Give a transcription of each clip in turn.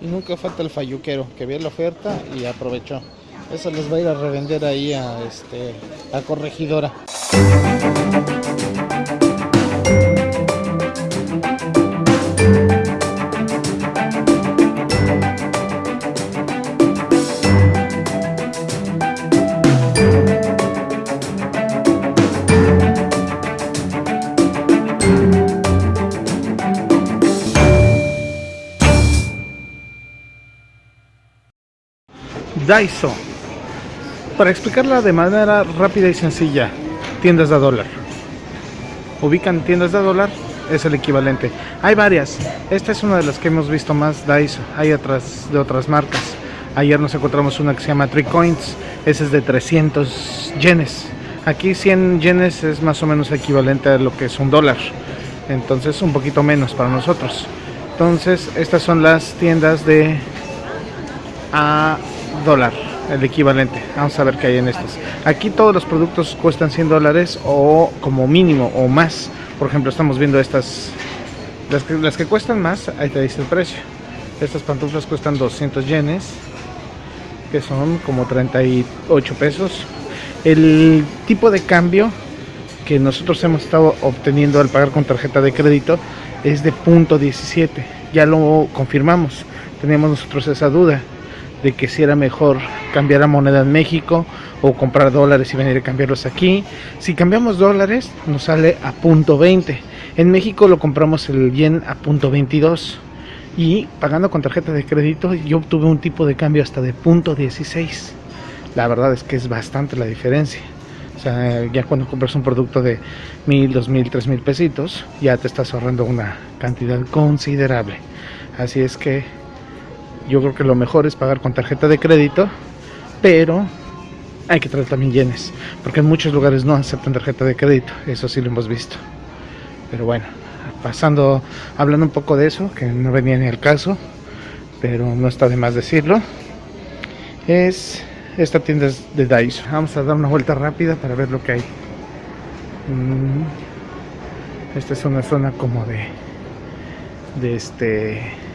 Y nunca falta el falluquero que vio la oferta y aprovechó. Eso les va a ir a revender ahí a, este, a corregidora. Daiso. Para explicarla de manera rápida y sencilla, tiendas de dólar. Ubican tiendas de dólar, es el equivalente. Hay varias. Esta es una de las que hemos visto más Daiso. Hay otras de otras marcas. Ayer nos encontramos una que se llama Three Coins. Ese es de 300 yenes. Aquí 100 yenes es más o menos equivalente a lo que es un dólar. Entonces un poquito menos para nosotros. Entonces estas son las tiendas de a el equivalente. Vamos a ver qué hay en estas. Aquí todos los productos cuestan 100 dólares o como mínimo o más. Por ejemplo, estamos viendo estas, las que, cuestan más, ahí te dice el precio. Estas pantuflas cuestan 200 yenes, que son como 38 pesos. El tipo de cambio que nosotros hemos estado obteniendo al pagar con tarjeta de crédito es de punto 17. Ya lo confirmamos. Teníamos nosotros esa duda de que si era mejor cambiar a moneda en México o comprar dólares y venir a cambiarlos aquí. Si cambiamos dólares nos sale a punto 20. En México lo compramos el yen a punto 22 y pagando con tarjeta de crédito yo obtuve un tipo de cambio hasta de punto 16. La verdad es que es bastante la diferencia. O sea, ya cuando compras un producto de mil, dos mil, tres mil pesitos, ya te estás ahorrando una cantidad considerable. Así es que yo creo que lo mejor es pagar con tarjeta de crédito, pero hay que traer también yenes, porque en muchos lugares no aceptan tarjeta de crédito, eso sí lo hemos visto. Pero bueno, pasando, hablando un poco de eso, que no venía ni el caso, pero no está de más decirlo, es esta tienda de Daiso. Vamos a dar una vuelta rápida para ver lo que hay. Mm, esta es una zona como de, de este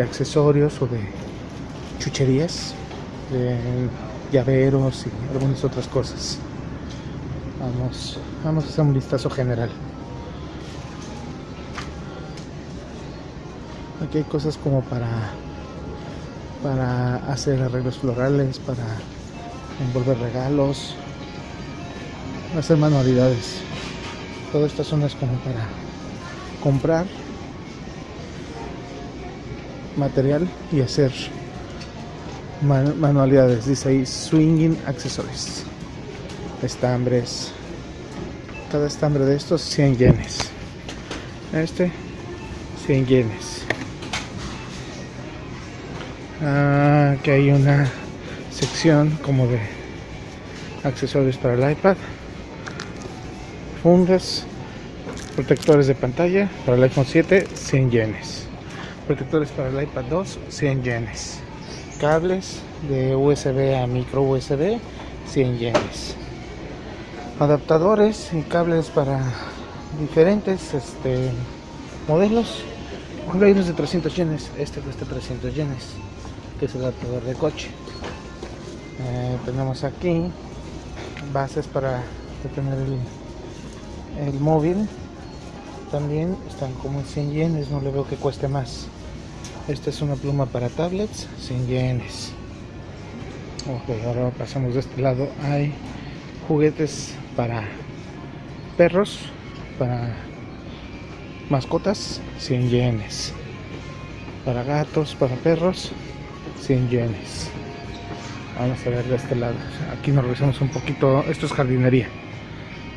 de accesorios o de chucherías, de llaveros y algunas otras cosas. Vamos, vamos a hacer un vistazo general. Aquí hay cosas como para para hacer arreglos florales, para envolver regalos, hacer manualidades. Toda esta zona es como para comprar material y hacer manualidades. Dice ahí Swinging Accessories. Estambres. Cada estambre de estos 100 yenes. Este 100 yenes. Ah, aquí hay una sección como de accesorios para el iPad. Fundas. Protectores de pantalla para el iPhone 7 100 yenes protectores para el iPad 2 100 yenes. Cables de USB a micro USB 100 yenes. Adaptadores y cables para diferentes este, modelos. Hay unos de 300 yenes este cuesta 300 yenes que es el adaptador de coche. Eh, tenemos aquí bases para detener el, el móvil. También están como en 100 yenes no le veo que cueste más esta es una pluma para tablets, 100 yenes. Ok, ahora pasamos de este lado. Hay juguetes para perros, para mascotas, 100 yenes. Para gatos, para perros, 100 yenes. Vamos a ver de este lado. Aquí nos revisamos un poquito. Esto es jardinería.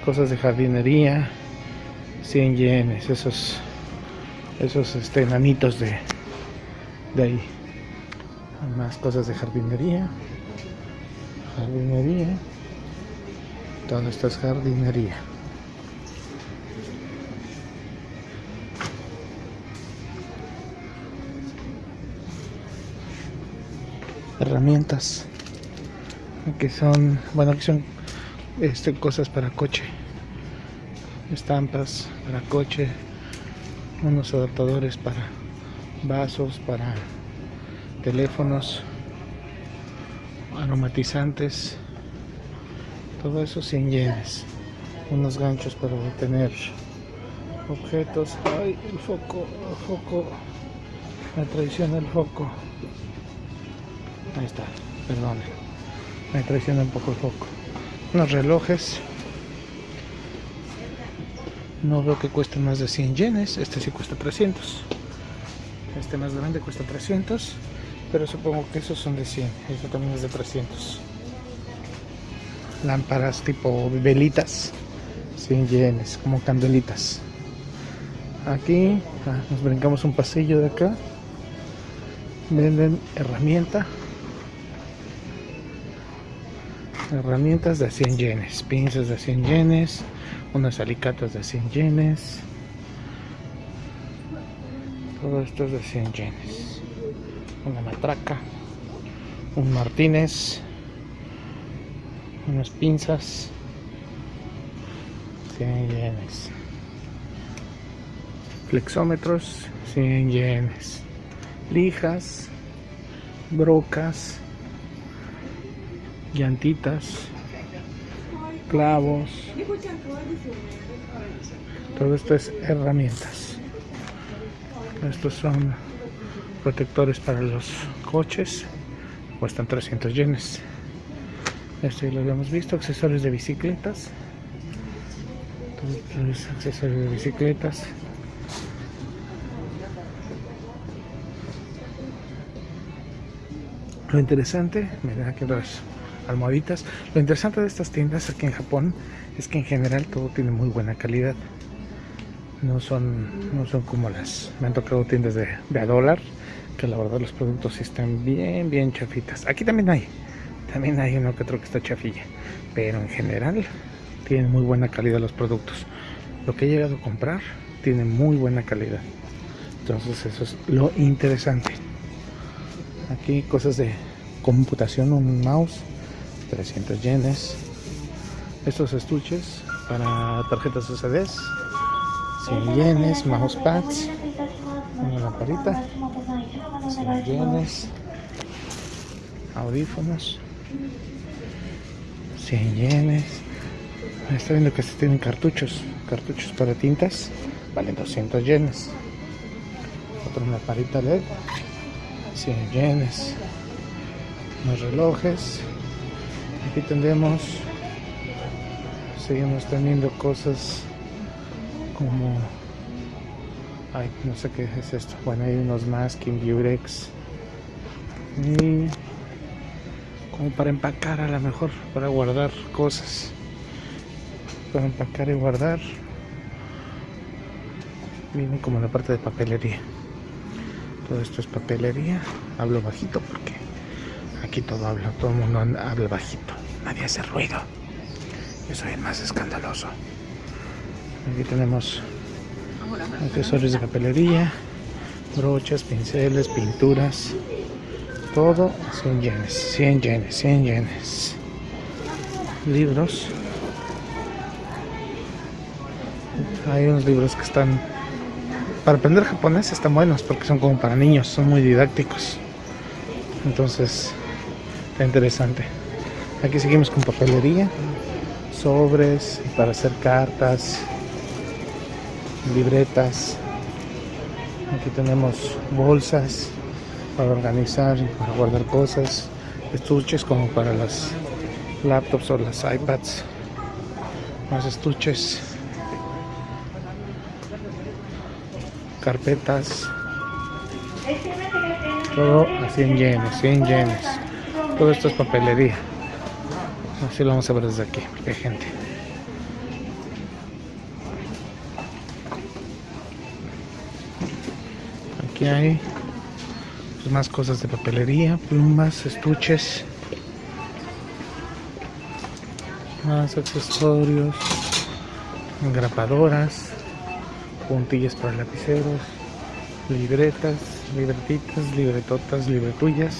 Cosas de jardinería, 100 yenes. Esos, esos este, enanitos de de ahí. Más cosas de jardinería. Jardinería. Todo esto es jardinería herramientas. Que son bueno aquí son este, cosas para coche. Estampas para coche. Unos adaptadores para vasos para teléfonos, aromatizantes, todo eso 100 yenes, unos ganchos para detener objetos, ay el foco, el foco, me traiciona el foco, ahí está, perdón, me traiciona un poco el foco, unos relojes, no veo que cuesten más de 100 yenes, este sí cuesta 300. Este más grande cuesta 300, pero supongo que esos son de 100. Este también es de 300. Lámparas tipo velitas, 100 yenes, como candelitas. Aquí ah, nos brincamos un pasillo de acá. Venden herramienta. Herramientas de 100 yenes, pinzas de 100 yenes, unas alicatas de 100 yenes todo esto es de 100 yenes. Una matraca un martínez unas pinzas. 100 yenes. Flexómetros 100 yenes. Lijas brocas llantitas clavos. Todo esto es herramientas estos son protectores para los coches. Cuestan 300 yenes. Esto ya lo habíamos visto accesorios de bicicletas. Todos accesorios de bicicletas. Lo interesante miren aquí las almohaditas. Lo interesante de estas tiendas aquí en Japón es que en general todo tiene muy buena calidad no son no son como las me han tocado tiendas de, de a dólar que la verdad los productos están bien bien chafitas. Aquí también hay también hay uno que otro que está chafilla pero en general tienen muy buena calidad los productos. Lo que he llegado a comprar tiene muy buena calidad. Entonces eso es lo interesante. Aquí cosas de computación un mouse 300 yenes estos estuches para tarjetas USBs 100 yenes, mousepads una lamparita 100 yenes audífonos 100 yenes. Está viendo que se tienen cartuchos cartuchos para tintas valen 200 yenes. Otra lamparita LED 100 yenes. Más relojes. Aquí tendremos seguimos teniendo cosas como ay no sé qué es esto. Bueno hay unos masking y como para empacar a lo mejor para guardar cosas. Para empacar y guardar. Viene como la parte de papelería. Todo esto es papelería. Hablo bajito porque aquí todo habla todo el mundo habla bajito. Nadie hace ruido. Yo soy el más escandaloso. Aquí tenemos accesorios de papelería, brochas, pinceles, pinturas, todo 100 yenes, 100 yenes, 100 yenes. Libros. Hay unos libros que están para aprender japonés están buenos porque son como para niños, son muy didácticos. Entonces, está interesante. Aquí seguimos con papelería sobres para hacer cartas, libretas. Aquí tenemos bolsas para organizar y para guardar cosas, estuches como para las laptops o las iPads, más estuches, carpetas, todo a 100 yenes, 100 yenes. Todo esto es papelería. Así lo vamos a ver desde aquí, porque hay gente. Aquí hay. Pues, más cosas de papelería, plumas, estuches, más accesorios, engrapadoras, puntillas para lapiceros, libretas, libretitas, libretotas, libretullas.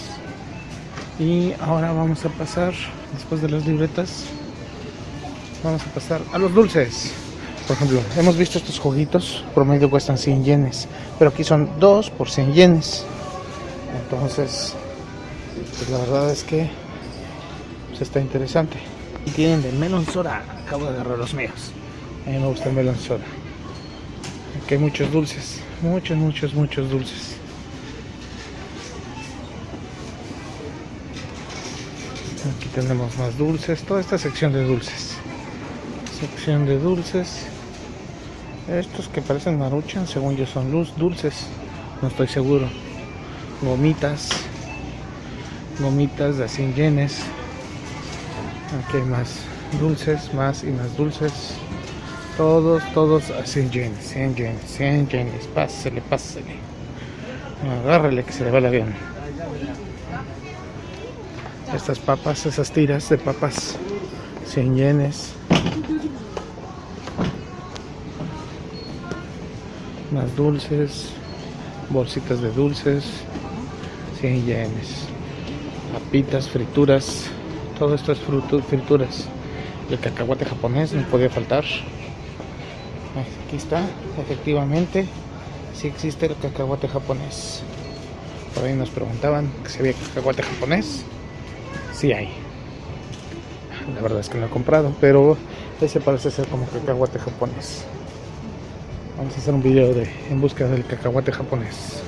Y ahora vamos a pasar después de las libretas vamos a pasar a los dulces Por ejemplo, hemos visto estos juguitos, promedio cuestan 100 yenes, pero aquí son 2 por 100 yenes. Entonces, pues la verdad es que pues está interesante. Y tienen de melon soda, acabo de agarrar los míos. A mí me gusta el melon soda. Aquí hay muchos dulces, muchos, muchos, muchos dulces. Aquí tenemos más dulces, toda esta sección de dulces. Sección de dulces. Estos que parecen maruchan, según yo son luz dulces. No estoy seguro. Gomitas. Gomitas de 100 yenes. Aquí hay más dulces, más y más dulces. Todos, todos a 100 yenes, 100 yenes, 100 yenes. Pásele, pásele. Agárrele que se le va el avión. Estas papas, esas tiras de papas, 100 yenes. Más dulces, bolsitas de dulces, 100 yenes. Papitas, frituras, todo esto es frituras. El cacahuate japonés no podía faltar. Aquí está, efectivamente, si existe el cacahuate japonés. Por ahí nos preguntaban si había cacahuate japonés. Sí hay. La verdad es que no he comprado, pero ese parece ser como cacahuate japonés. Vamos a hacer un video de en busca del cacahuate japonés.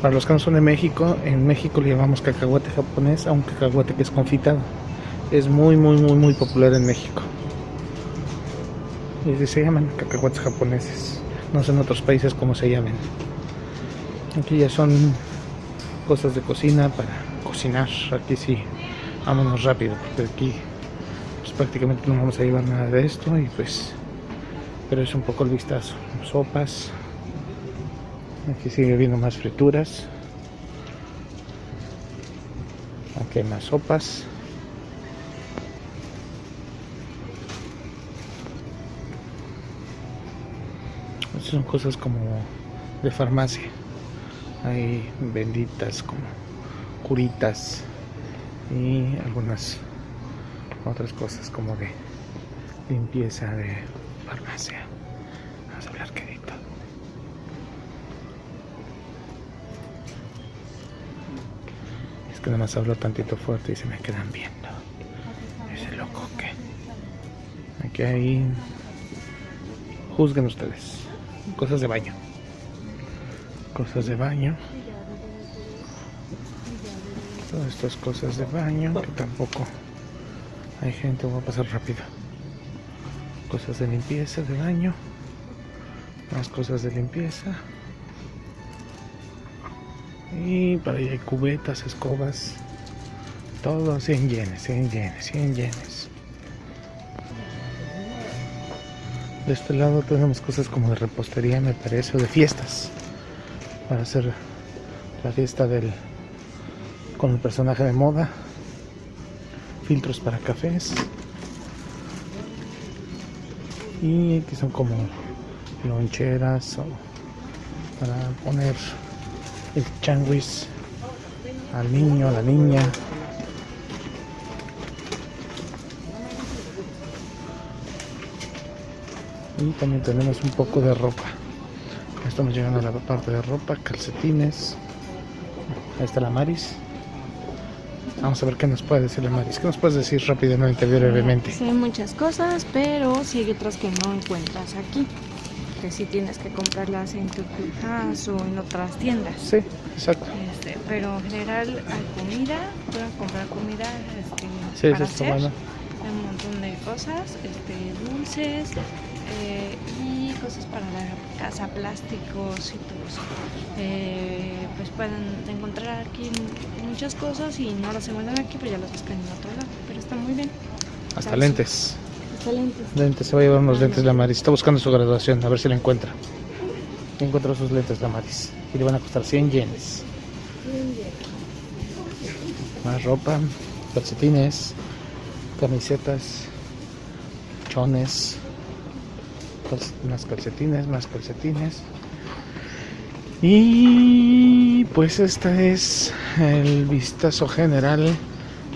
Para los que no son de México, en México le llamamos cacahuate japonés a un cacahuate que es confitado. Es muy, muy, muy, muy popular en México. Y se llaman cacahuates japoneses. No sé en otros países cómo se llaman. Aquí ya son cosas de cocina para cocinar. Aquí sí, vámonos rápido, porque aquí pues, prácticamente no vamos a llevar nada de esto y pues pero es un poco el vistazo. Sopas. Aquí sigue viendo más frituras. Aquí hay más sopas. Estas son cosas como de farmacia. Hay benditas como curitas y algunas otras cosas como de limpieza de farmacia. Vamos a hablar quedito. Es que nada más hablo tantito fuerte y se me quedan viendo. Ese loco que. Aquí hay. Juzguen ustedes. Cosas de baño. Cosas de baño. Todas estas cosas de baño que tampoco hay gente, voy a pasar rápido cosas de limpieza, de baño, más cosas de limpieza. Y para allá hay cubetas, escobas, todo 100 yenes, 100 yenes, 100 yenes. De este lado tenemos cosas como de repostería, me parece, o de fiestas. Para hacer la fiesta del con el personaje de moda. Filtros para cafés y que son como loncheras o para poner el changuis al niño, a la niña. Y también tenemos un poco de ropa. Estamos llegando a la parte de ropa, calcetines. Ahí está la Maris. Vamos a ver qué nos puede decir la Maris. ¿Qué nos puedes decir rápidamente, brevemente? Sí, muchas cosas, pero sí hay otras que no encuentras aquí. Que sí tienes que comprarlas en tu house o en otras tiendas. Sí, exacto. Este, pero en general hay comida, pueden comprar comida este, Sí, para hacer. Hay un montón de cosas, este, dulces eh, y cosas para la casa, plásticos y todo. Eh, pues pueden encontrar aquí muchas cosas y no las encuentran aquí, pues ya las buscan en otro lado. Pero está muy bien. Hasta lentes. Excelentes. Lentes, se va a llevar unos lentes la Maris. Está buscando su graduación, a ver si la encuentra. Encuentra sus lentes la Maris. Y le van a costar 100 yenes. Más ropa, calcetines, camisetas, chones, cal- más calcetines, más calcetines. Y pues este es el vistazo general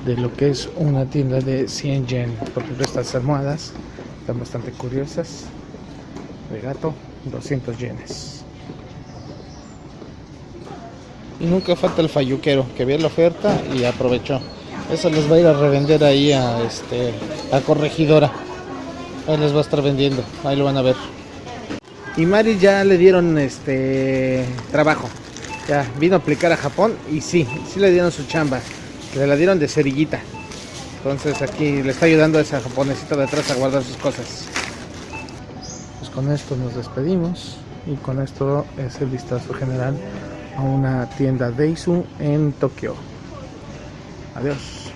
de lo que es una tienda de 100 yen. Por ejemplo, estas almohadas Están bastante curiosas. De gato, 200 yenes. Y nunca falta el falluquero que vio la oferta y aprovechó. Eso les va a ir a revender ahí a este a corregidora. Ahí les va a estar vendiendo. Ahí lo van a ver. Y Mari ya le dieron este trabajo. Ya vino a aplicar a Japón y sí, sí le dieron su chamba. Le la dieron de cerillita. Entonces aquí le está ayudando a esa japonesita de atrás a guardar sus cosas. Pues con esto nos despedimos y con esto es el vistazo general a una tienda Deisu en Tokio. Adiós.